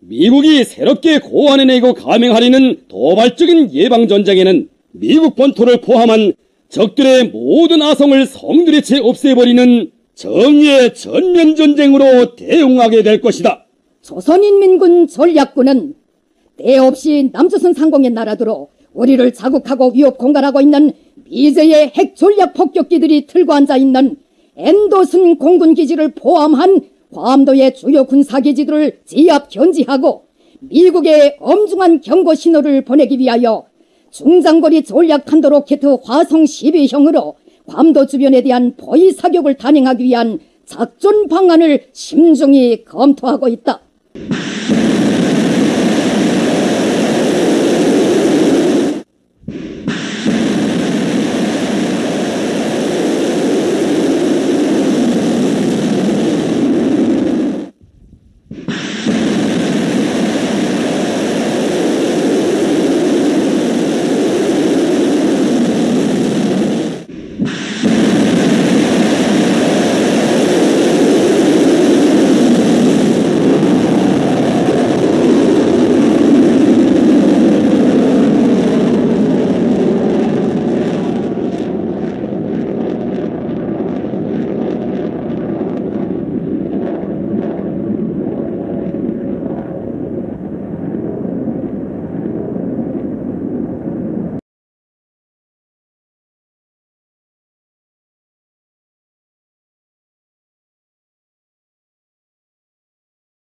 미국이 새롭게 고안해내고 감행하려는 도발적인 예방전쟁에는 미국 본토를 포함한 적들의 모든 아성을 성들이 채 없애버리는 정의의 전면전쟁으로 대응하게 될 것이다. 조선인민군 전략군은 때 없이 남조선 상공의 나라들로 우리를 자극하고 위협 공갈하고 있는 미제의 핵 전략 폭격기들이 틀고 앉아 있는 엔도슨 공군 기지를 포함한 괌도의 주요 군사 기지들을 지압 견지하고 미국에 엄중한 경고 신호를 보내기 위하여 중장거리 전략 탄도 로켓 화성 12형으로 괌도 주변에 대한 포위 사격을 단행하기 위한 작전 방안을 심중히 검토하고 있다.